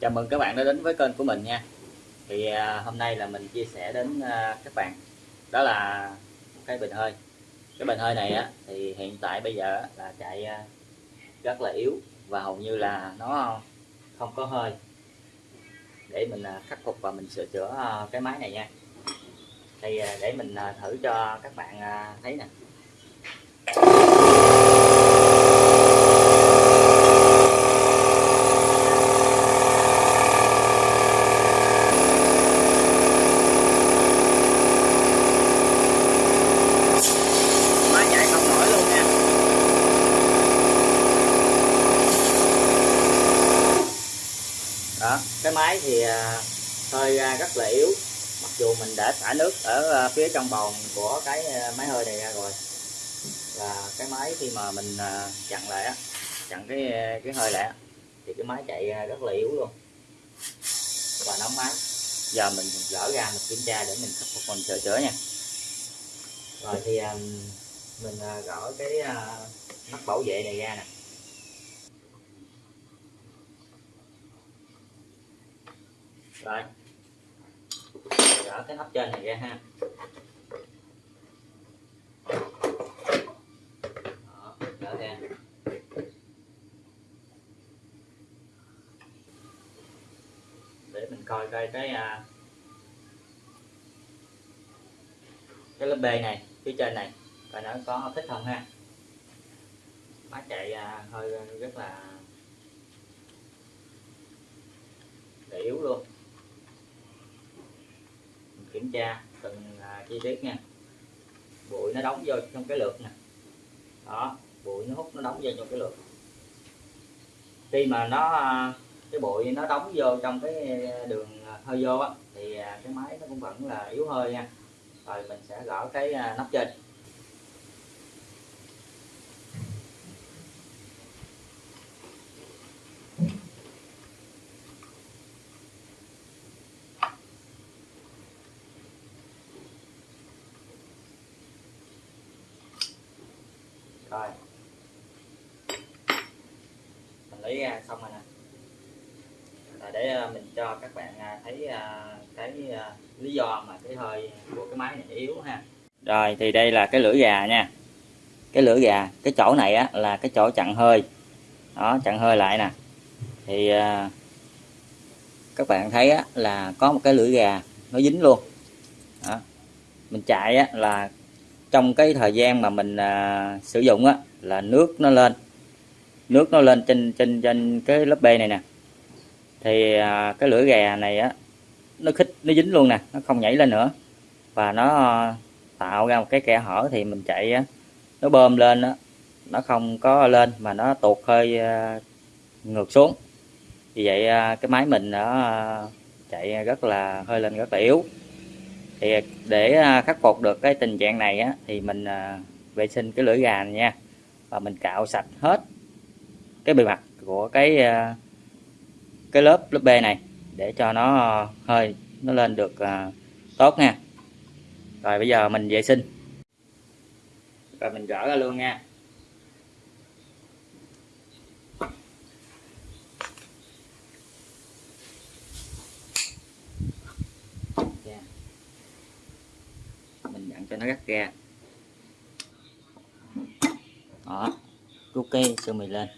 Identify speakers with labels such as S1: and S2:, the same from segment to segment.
S1: Chào mừng các bạn đã đến với kênh của mình nha. Thì à, hôm nay là mình chia sẻ đến à, các bạn. Đó là một cái bình hơi. Cái bình hơi này á thì hiện tại bây giờ là chạy à, rất là yếu Và hầu như là nó không có hơi. Để mình à, khắc phục và mình sửa chữa à, cái máy này nha. Thì à, để mình à, thử cho các bạn à, thấy nè máy chạy không nổi luôn nha đó cái máy thì à, hơi à, rất là yếu. Mặc dù mình đã xả nước ở à, phía trong bồn của cái máy hơi này ra rồi. Và cái máy khi mà mình chặn lại á chặn cái cái hơi lại á, thì cái máy chạy rất là yếu luôn. Và nóng máy. Giờ mình gỡ ra mình kiểm tra để mình khắc phục mình sửa chữa nha. Rồi thì mình gỡ cái nắp bảo vệ này ra nè. Đây, gỡ cái nắp trên này ra ha. Đó, gỡ ra. Để mình coi coi cái à, cái lớp B này phía trên này và nó có thích không ha. Máy chạy à, hơi à, rất là để yếu luôn kiểm tra từng à, chi tiết nha. Bụi nó đóng vô trong cái lượt nè. Đó, bụi nó hút nó đóng vô trong cái lượt. Khi mà nó à, cái bụi nó đóng vô trong cái đường à, hơi vô á, thì cái máy nó cũng vẫn là yếu hơi nha. Rồi mình sẽ gỡ cái nắp trên. Rồi. Mình lấy ra xong rồi nè. Là để à, mình cho các bạn à, thấy cái lý do mà cái hơi của cái máy này yếu ha. Rồi, thì đây là cái lưỡi gà nha. Cái lưỡi gà, cái chỗ này á, là cái chỗ chặn hơi. Đó, chặn hơi lại nè. Thì các bạn thấy á, là có một cái lưỡi gà nó dính luôn. Đó. mình chạy á, là trong cái thời gian mà mình à, sử dụng á là nước nó lên. Nước nó lên trên trên trên cái lớp B này nè. Thì à, cái lưỡi gà này á nó khích nó dính luôn nè nó không nhảy lên nữa. Và nó à, tạo ra một cái kẽ hở thì mình chạy á nó bơm lên á nó không có lên mà nó tuột hơi à, ngược xuống. Vì vậy à, cái máy mình nó à, chạy rất là hơi lên rất là yếu thì để à, khắc phục được cái tình trạng này á, thì mình à, vệ sinh cái lưỡi gà này nha. Và mình cạo sạch hết cái bề mặt của cái à, cái lớp lớp B này để cho nó hơi, nó lên được tốt nha. Rồi bây giờ mình vệ sinh. Rồi mình rửa ra luôn nha. Cho nó gắt ra đó rút cái sơ mì lên.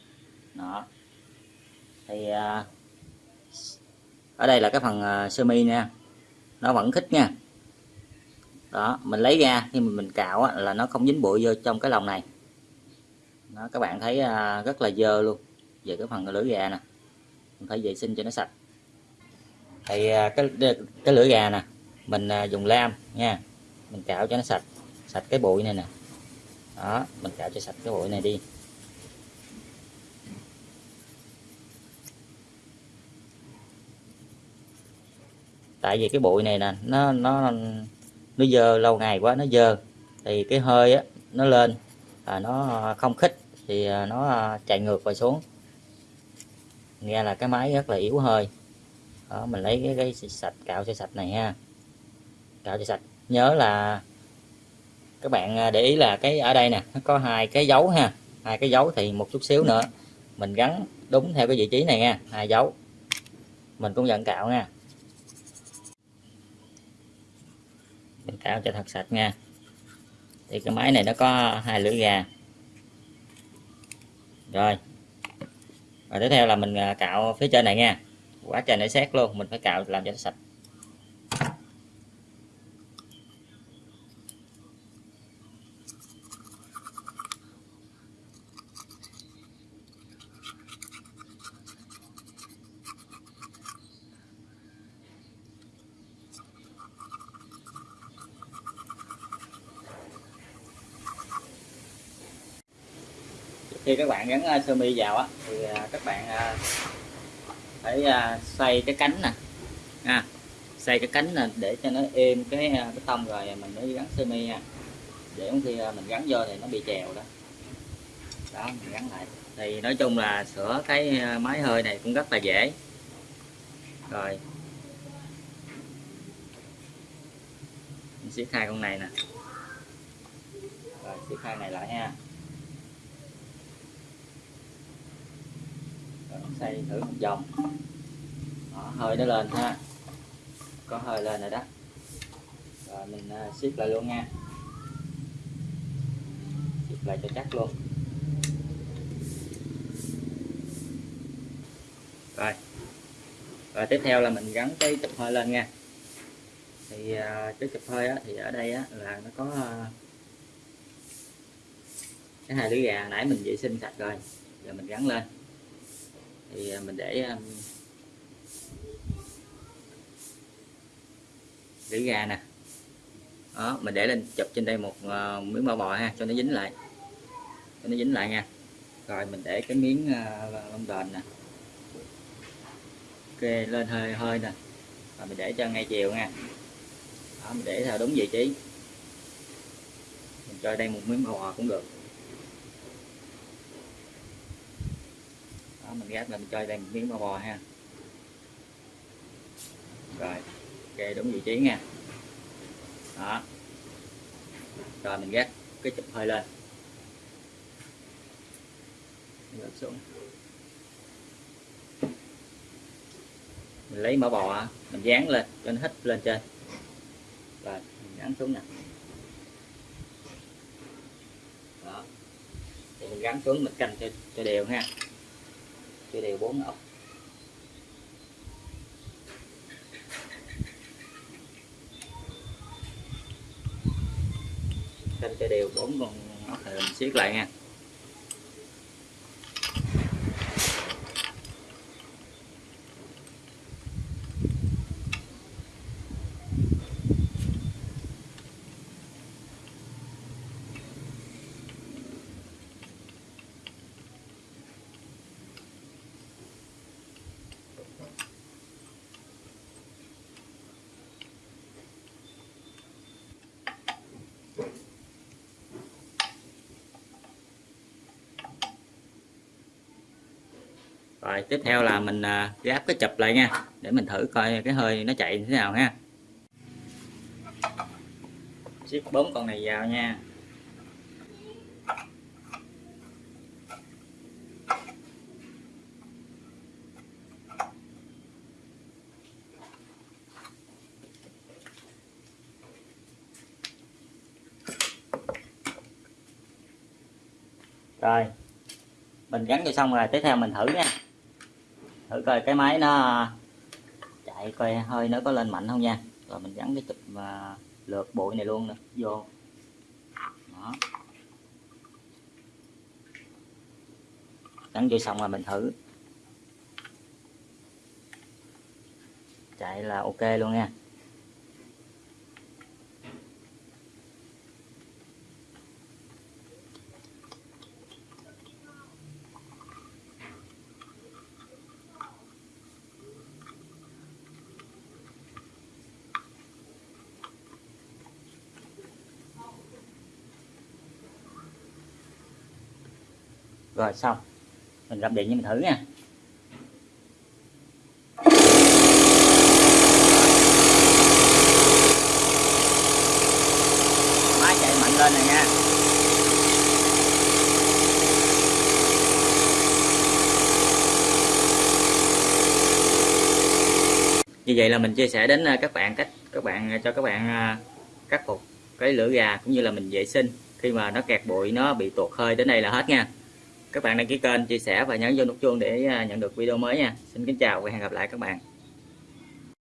S1: Đó. Thì à, ở đây là cái phần à, sơ mi nha nó vẫn khít nha. Đó mình lấy ra khi mình, mình cạo á, là nó không dính bụi vô trong cái lòng này. Đó, các bạn thấy à, rất là dơ luôn. Về cái phần lưỡi gà nè. Mình phải vệ sinh cho nó sạch. Thì à, cái cái lưỡi gà nè mình à, dùng lam nha mình cạo cho nó sạch sạch cái bụi này nè. Đó mình cạo cho sạch cái bụi này đi. Tại vì cái bụi này nè nó nó nó dơ lâu ngày quá nó dơ. Thì cái hơi á nó lên à, nó không khích thì à, nó à, chạy ngược và xuống. Nghe là cái máy rất là yếu hơi. Đó mình lấy cái, cái sạch cạo cho sạch này ha. Cạo cho sạch nhớ là các bạn à, để ý là cái ở đây nè, nó có hai cái dấu ha. Hai cái dấu thì một chút xíu nữa, mình gắn đúng theo cái vị trí này nha, hai dấu. Mình cũng dẫn cạo nha. Mình cạo cho thật sạch nha. Thì cái máy này nó có hai lưỡi gà. Rồi. Và tiếp theo là mình à, cạo phía trên này nha. Quá trời nó xét luôn, mình phải cạo làm cho nó sạch. Khi các bạn gắn à, sơ mi vào á thì à, các bạn à, phải xoay cái cánh nè. À, xoay cái cánh nè để cho nó êm cái cái tông rồi mình mới gắn sơ mi nha. Để khi mình gắn vô thì nó bị chèo đó. Đó mình gắn lại. Thì nói chung là sửa cái máy hơi này cũng rất là dễ. Rồi. Mình siết hai con này nè. Rồi siết hai này lại ha. Xây thử một vòng. Đó, hơi nó lên ha. Có hơi lên rồi đó. Rồi mình à, siết lại luôn nha. Siết lại cho chắc luôn. Rồi. Rồi tiếp theo là mình gắn cái chụp hơi lên nha. Thì à, cái chụp hơi á, thì ở đây á, là nó có à, cái hai lưỡi gà. Nãy mình vệ sinh sạch rồi. Giờ mình gắn lên thì à, mình để à, rỉ gà nè. Đó mình để lên chụp trên đây một uh, miếng bao bò ha cho nó dính lại. Cho nó dính lại nha. Rồi mình để cái miếng uh, lông đền nè. Ok lên hơi hơi nè. Rồi mình để cho ngay chiều nha. Đó, mình để theo đúng vị trí. Mình cho đây một miếng bao bò cũng được. Mình gác là mình chơi đây một miếng bò bò ha. Rồi ok đúng vị trí nha. Đó. Rồi mình gác cái chụp hơi lên. Gác xuống. Mình lấy mỡ bò mình dán lên cho nó hít lên trên. Rồi mình gắn xuống nè. Đó. Thì mình gắn xuống mình canh cho, cho đều ha chia đều bốn ốc. Canh cho đều bốn con ốc thì mình siết lại nha. Rồi, tiếp theo là mình à, gáp cái chụp lại nha, để mình thử coi cái hơi nó chạy như thế nào ha. Siết bốn con này vào nha. Rồi, mình gắn cho xong rồi, tiếp theo mình thử nha thử coi cái máy nó chạy coi hơi nó có lên mạnh không nha. Rồi mình gắn cái chụp và lượt bụi này luôn nữa. Vô. Đó. Gắn vô xong rồi mình thử. Chạy là ok luôn nha. Rồi, xong. Mình gặp điện cho mình thử nha. Máy chạy mạnh lên này nha. Như vậy là mình chia sẻ đến à, các bạn cách, các bạn à, cho các bạn à, khắc phục cái lửa gà cũng như là mình vệ sinh khi mà nó kẹt bụi, nó bị tuột hơi đến đây là hết nha các bạn đăng ký kênh, chia sẻ và nhấn vô nút chuông để à, nhận được video mới nha. Xin kính chào và hẹn gặp lại các bạn.